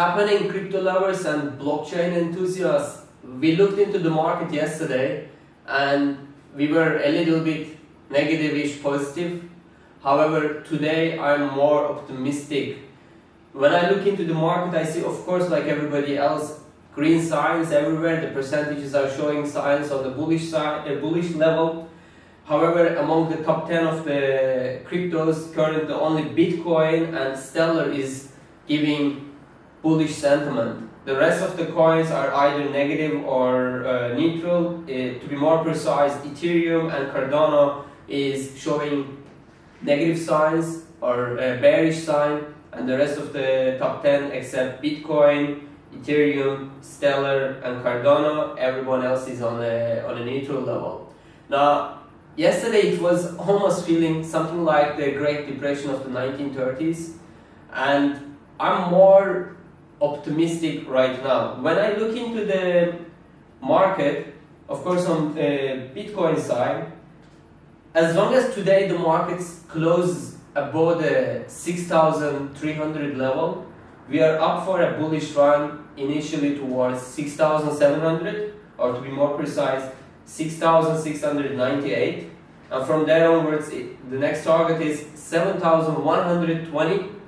happening, crypto lovers and blockchain enthusiasts? We looked into the market yesterday and we were a little bit negative-ish positive. However, today I'm more optimistic. When I look into the market, I see, of course, like everybody else, green signs everywhere. The percentages are showing signs on the bullish side, a bullish level. However, among the top 10 of the cryptos, currently only Bitcoin and Stellar is giving bullish sentiment. The rest of the coins are either negative or uh, neutral. Uh, to be more precise, Ethereum and Cardano is showing negative signs or a bearish sign and the rest of the top 10 except Bitcoin, Ethereum, Stellar and Cardano, everyone else is on a, on a neutral level. Now, yesterday it was almost feeling something like the Great Depression of the 1930s and I'm more optimistic right now. When I look into the market, of course on the Bitcoin side, as long as today the markets close above the 6,300 level, we are up for a bullish run initially towards 6,700 or to be more precise 6,698 and from there onwards it, the next target is 7,120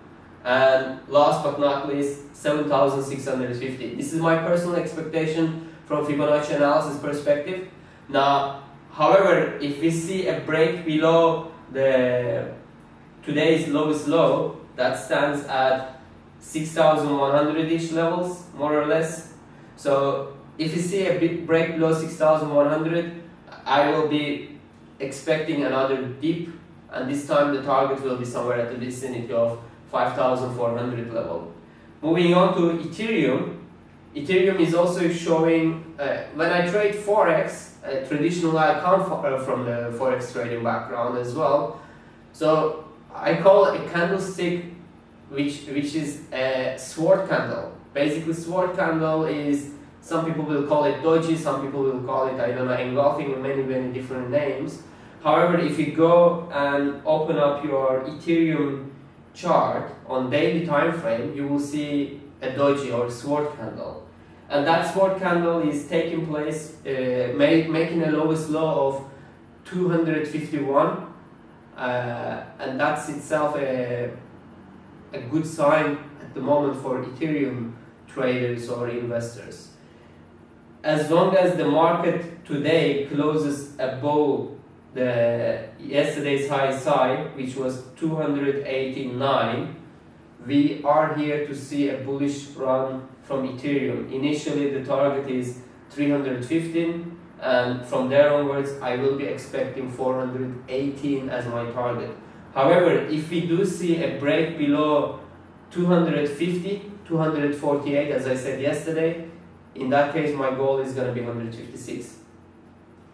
and last but not least 7,650. This is my personal expectation from Fibonacci analysis perspective. Now however if we see a break below the today's lowest low that stands at 6,100-ish levels, more or less. So if you see a big break below 6,100, I will be expecting another dip, and this time the target will be somewhere at the vicinity of 5,400 level. Moving on to Ethereum, Ethereum is also showing, uh, when I trade Forex, uh, traditionally I come uh, from the Forex trading background as well, so I call a candlestick which which is a sword candle. Basically, sword candle is some people will call it doji, some people will call it I don't know engulfing many many different names. However, if you go and open up your Ethereum chart on daily time frame, you will see a doji or sword candle, and that sword candle is taking place, uh, make, making a lowest low of 251, uh, and that's itself a a good sign at the moment for Ethereum traders or investors. As long as the market today closes above the yesterday's high side, which was 289, we are here to see a bullish run from Ethereum. Initially, the target is 315, and from there onwards, I will be expecting 418 as my target. However, if we do see a break below 250, 248, as I said yesterday, in that case my goal is going to be 156.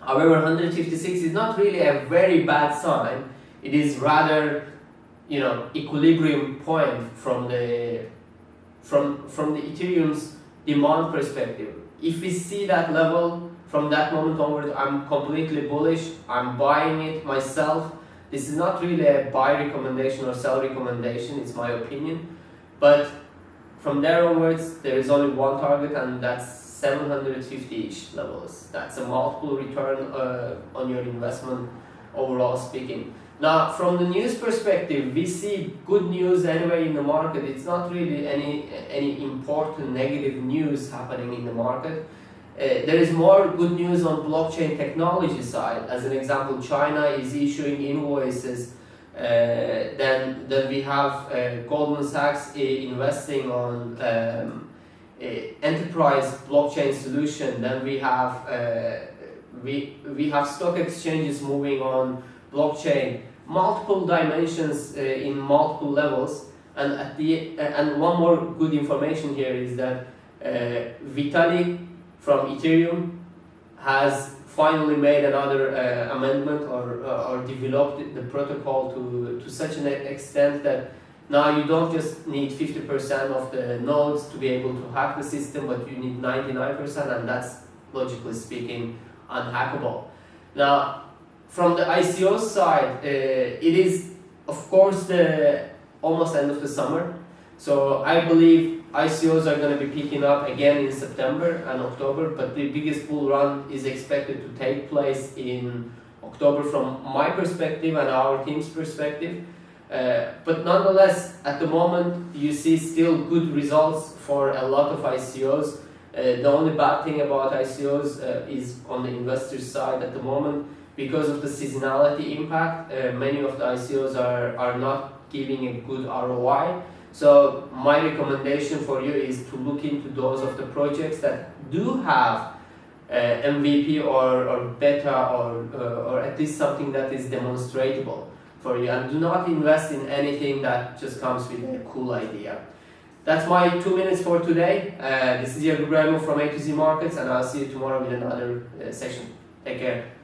However, 156 is not really a very bad sign. It is rather, you know, equilibrium point from the from from the Ethereum's demand perspective. If we see that level from that moment onward, I'm completely bullish. I'm buying it myself this is not really a buy recommendation or sell recommendation, it's my opinion. But from there onwards, there is only one target and that's 750-ish levels. That's a multiple return uh, on your investment overall speaking. Now, from the news perspective, we see good news anyway in the market. It's not really any, any important negative news happening in the market. Uh, there is more good news on blockchain technology side. As an example, China is issuing invoices. Uh, then, then we have uh, Goldman Sachs investing on um, enterprise blockchain solution. Then we have uh, we we have stock exchanges moving on blockchain, multiple dimensions uh, in multiple levels. And at the and one more good information here is that Vitalik from Ethereum has finally made another uh, amendment or, uh, or developed the protocol to, to such an extent that now you don't just need 50% of the nodes to be able to hack the system, but you need 99% and that's logically speaking unhackable. Now, from the ICO side, uh, it is of course the almost end of the summer. So I believe ICOs are going to be picking up again in September and October, but the biggest bull run is expected to take place in October from my perspective and our team's perspective. Uh, but nonetheless, at the moment, you see still good results for a lot of ICOs. Uh, the only bad thing about ICOs uh, is on the investor side at the moment because of the seasonality impact. Uh, many of the ICOs are, are not giving a good ROI. So my recommendation for you is to look into those of the projects that do have uh, MVP or, or beta or, or at least something that is demonstrable for you and do not invest in anything that just comes with a cool idea. That's my two minutes for today. Uh, this is Yagur Ibrahimov from A to Z Markets and I'll see you tomorrow with another uh, session. Take care.